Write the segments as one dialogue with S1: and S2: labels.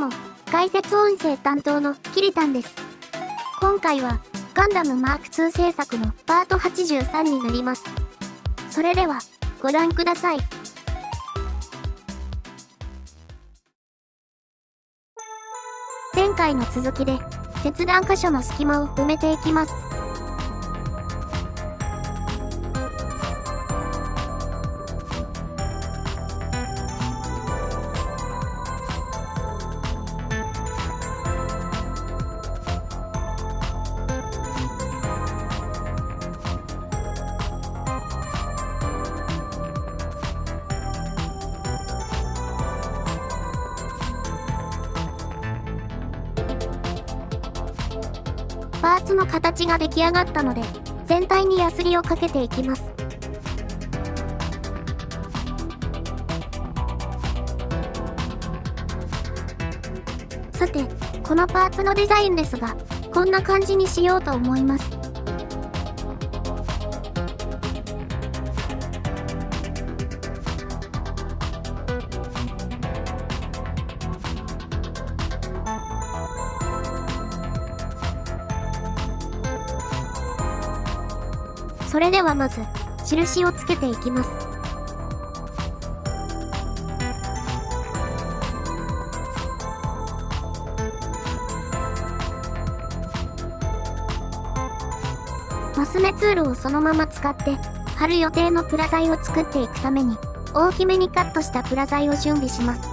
S1: も、解説音声担当のキリタンです。今回は、ガンダムマーク2制作のパート83になります。それでは、ご覧ください。前回の続きで、切断箇所の隙間を埋めていきます。パーツの形が出来上がったので、全体にヤスリをかけていきます。さて、このパーツのデザインですが、こんな感じにしようと思います。それではまず、印をつけていきます。マス目ツールをそのまま使って、貼る予定のプラ材を作っていくために、大きめにカットしたプラ材を準備します。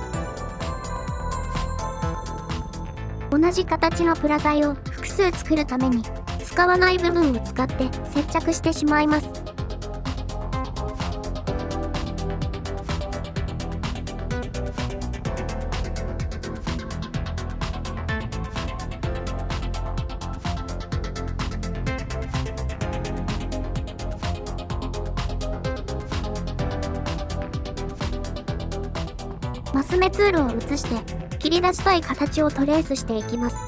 S1: 同じ形のプラ材を複数作るために、使わない部分を使って接着してしまいます。マス目ツールを移して切り出したい形をトレースしていきます。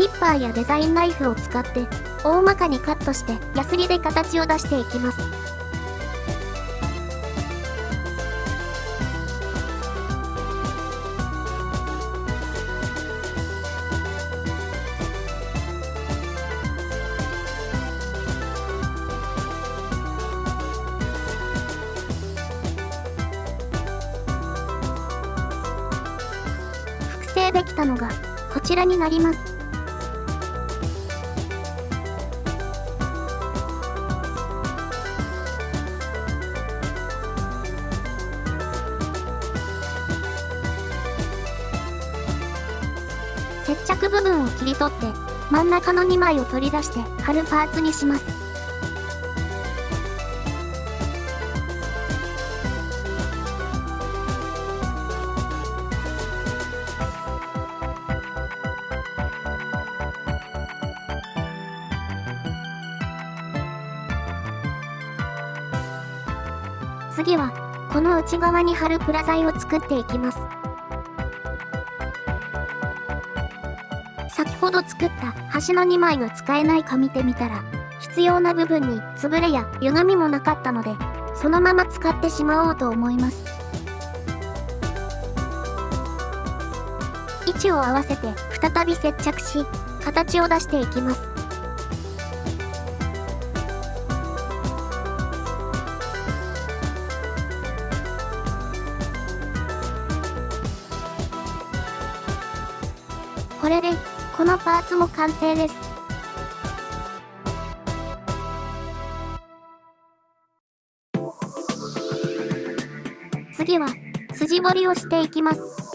S1: ニッパーやデザインナイフを使って大まかにカットしてヤスリで形を出していきます。複製できたのがこちらになります。接着部分を切り取って真ん中の2枚を取り出して貼るパーツにします。次は、この内側に貼るプラ材を作っていきます。ほど作った端の2枚が使えないか見てみたら、必要な部分につぶれや歪みもなかったので、そのまま使ってしまおうと思います。位置を合わせて再び接着し、形を出していきます。これでこのパーツも完成です。次は、筋彫りをしていきます。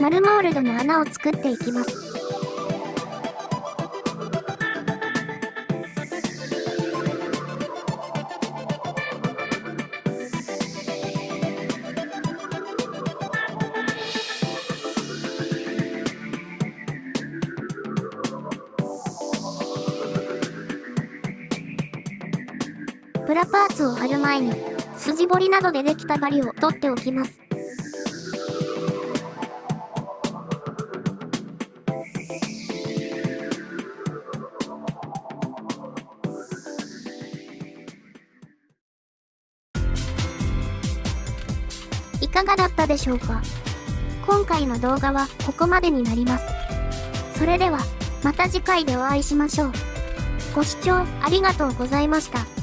S1: マルモールドの穴を作っていきます。プラパーツを貼る前に、筋彫りなどでできた針を取っておきます。かがだったでしょうか？今回の動画はここまでになります。それでは、また次回でお会いしましょう。ご視聴ありがとうございました。